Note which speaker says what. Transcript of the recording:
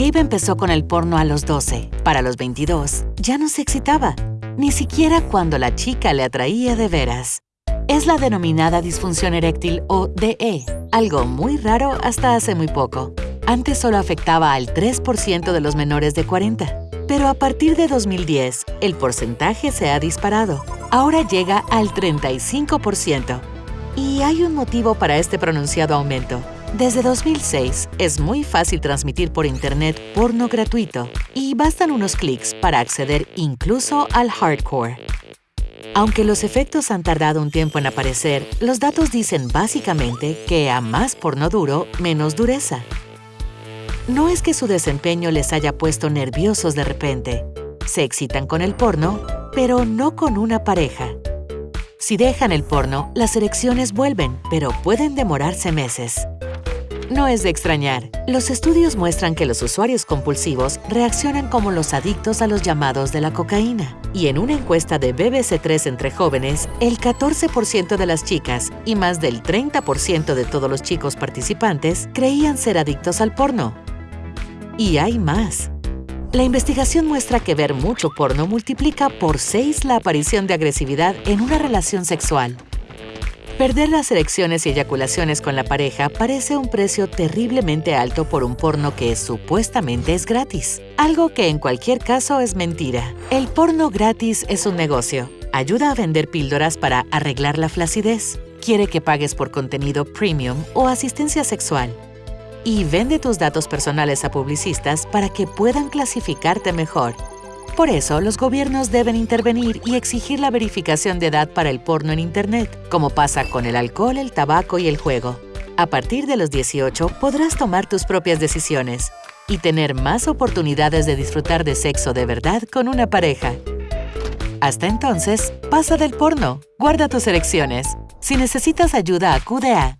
Speaker 1: Gabe empezó con el porno a los 12. Para los 22, ya no se excitaba, ni siquiera cuando la chica le atraía de veras. Es la denominada disfunción eréctil o DE, algo muy raro hasta hace muy poco. Antes solo afectaba al 3% de los menores de 40, pero a partir de 2010 el porcentaje se ha disparado. Ahora llega al 35%. Y hay un motivo para este pronunciado aumento. Desde 2006 es muy fácil transmitir por Internet porno gratuito y bastan unos clics para acceder incluso al hardcore. Aunque los efectos han tardado un tiempo en aparecer, los datos dicen básicamente que a más porno duro, menos dureza. No es que su desempeño les haya puesto nerviosos de repente. Se excitan con el porno, pero no con una pareja. Si dejan el porno, las erecciones vuelven, pero pueden demorarse meses. No es de extrañar. Los estudios muestran que los usuarios compulsivos reaccionan como los adictos a los llamados de la cocaína. Y en una encuesta de BBC3 entre jóvenes, el 14% de las chicas y más del 30% de todos los chicos participantes creían ser adictos al porno. Y hay más. La investigación muestra que ver mucho porno multiplica por 6 la aparición de agresividad en una relación sexual. Perder las erecciones y eyaculaciones con la pareja parece un precio terriblemente alto por un porno que supuestamente es gratis, algo que en cualquier caso es mentira. El porno gratis es un negocio. Ayuda a vender píldoras para arreglar la flacidez. Quiere que pagues por contenido premium o asistencia sexual. Y vende tus datos personales a publicistas para que puedan clasificarte mejor por eso, los gobiernos deben intervenir y exigir la verificación de edad para el porno en Internet, como pasa con el alcohol, el tabaco y el juego. A partir de los 18 podrás tomar tus propias decisiones y tener más oportunidades de disfrutar de sexo de verdad con una pareja. Hasta entonces, pasa del porno, guarda tus elecciones. Si necesitas ayuda, acude a